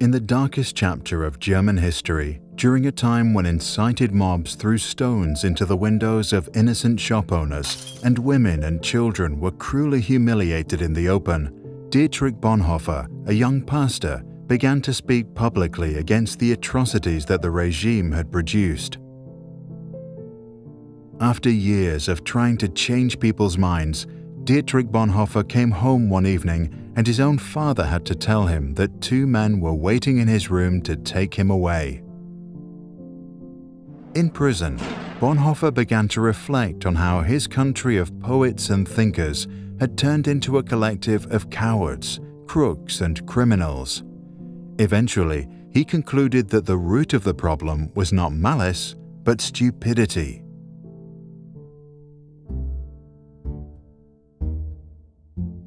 In the darkest chapter of German history, during a time when incited mobs threw stones into the windows of innocent shop owners and women and children were cruelly humiliated in the open, Dietrich Bonhoeffer, a young pastor, began to speak publicly against the atrocities that the regime had produced. After years of trying to change people's minds, Dietrich Bonhoeffer came home one evening and his own father had to tell him that two men were waiting in his room to take him away. In prison, Bonhoeffer began to reflect on how his country of poets and thinkers had turned into a collective of cowards, crooks, and criminals. Eventually, he concluded that the root of the problem was not malice, but stupidity.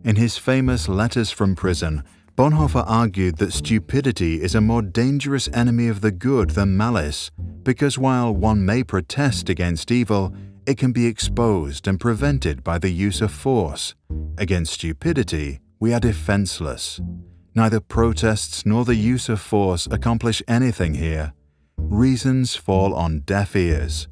In his famous Letters from Prison, Bonhoeffer argued that stupidity is a more dangerous enemy of the good than malice, because while one may protest against evil, it can be exposed and prevented by the use of force. Against stupidity, we are defenseless. Neither protests nor the use of force accomplish anything here. Reasons fall on deaf ears.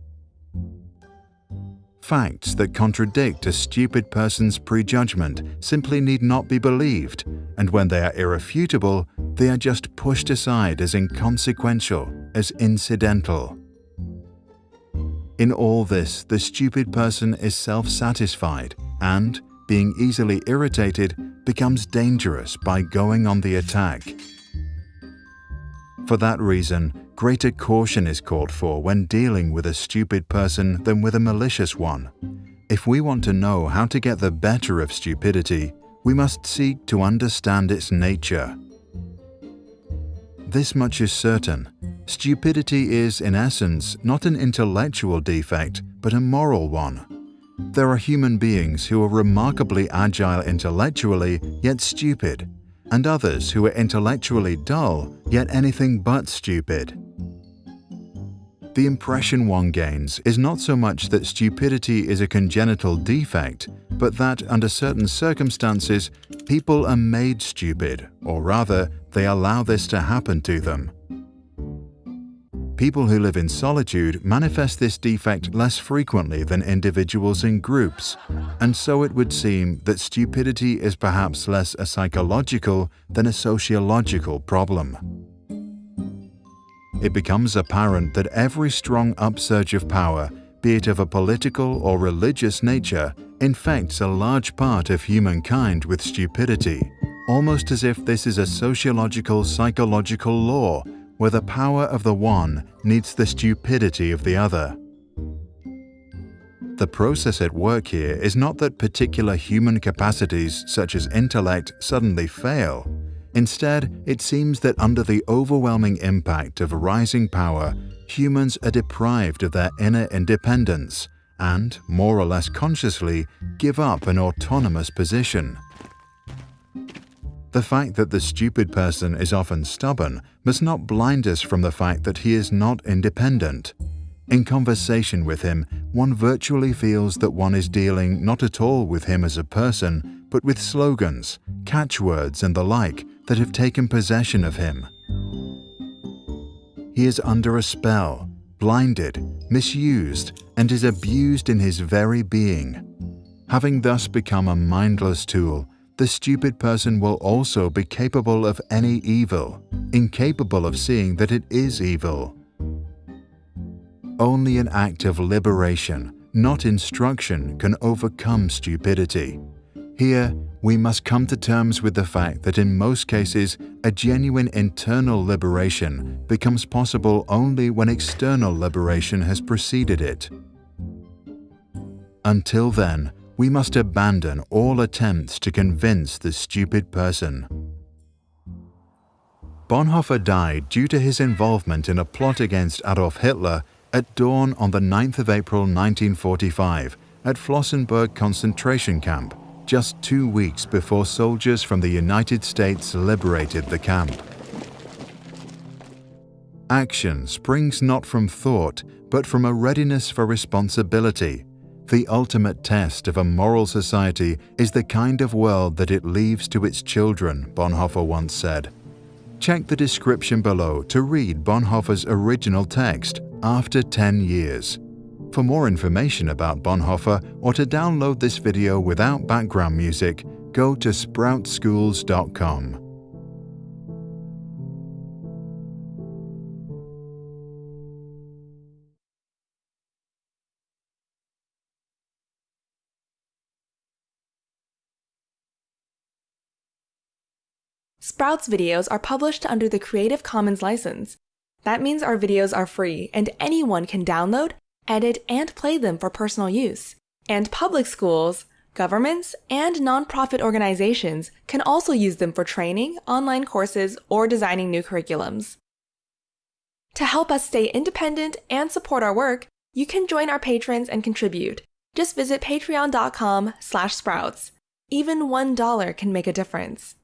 Facts that contradict a stupid person's prejudgment simply need not be believed, and when they are irrefutable, they are just pushed aside as inconsequential, as incidental. In all this, the stupid person is self-satisfied and, being easily irritated, becomes dangerous by going on the attack. For that reason, greater caution is called for when dealing with a stupid person than with a malicious one. If we want to know how to get the better of stupidity, we must seek to understand its nature. This much is certain. Stupidity is, in essence, not an intellectual defect, but a moral one. There are human beings who are remarkably agile intellectually, yet stupid, and others who are intellectually dull, yet anything but stupid. The impression one gains is not so much that stupidity is a congenital defect, but that under certain circumstances, people are made stupid, or rather, they allow this to happen to them. People who live in solitude manifest this defect less frequently than individuals in groups, and so it would seem that stupidity is perhaps less a psychological than a sociological problem it becomes apparent that every strong upsurge of power, be it of a political or religious nature, infects a large part of humankind with stupidity, almost as if this is a sociological psychological law where the power of the one needs the stupidity of the other. The process at work here is not that particular human capacities such as intellect suddenly fail, Instead, it seems that under the overwhelming impact of rising power, humans are deprived of their inner independence and, more or less consciously, give up an autonomous position. The fact that the stupid person is often stubborn must not blind us from the fact that he is not independent. In conversation with him, one virtually feels that one is dealing not at all with him as a person, but with slogans, catchwords and the like that have taken possession of him. He is under a spell, blinded, misused, and is abused in his very being. Having thus become a mindless tool, the stupid person will also be capable of any evil, incapable of seeing that it is evil. Only an act of liberation, not instruction, can overcome stupidity. Here, we must come to terms with the fact that in most cases, a genuine internal liberation becomes possible only when external liberation has preceded it. Until then, we must abandon all attempts to convince the stupid person. Bonhoeffer died due to his involvement in a plot against Adolf Hitler at dawn on the 9th of April 1945 at Flossenbürg concentration camp just two weeks before soldiers from the United States liberated the camp. Action springs not from thought, but from a readiness for responsibility. The ultimate test of a moral society is the kind of world that it leaves to its children, Bonhoeffer once said. Check the description below to read Bonhoeffer's original text, After 10 Years. For more information about Bonhoeffer or to download this video without background music, go to sproutsschools.com. Sprouts videos are published under the Creative Commons license. That means our videos are free and anyone can download, edit, and play them for personal use. And public schools, governments, and nonprofit organizations can also use them for training, online courses, or designing new curriculums. To help us stay independent and support our work, you can join our patrons and contribute. Just visit patreon.com slash sprouts. Even $1 can make a difference.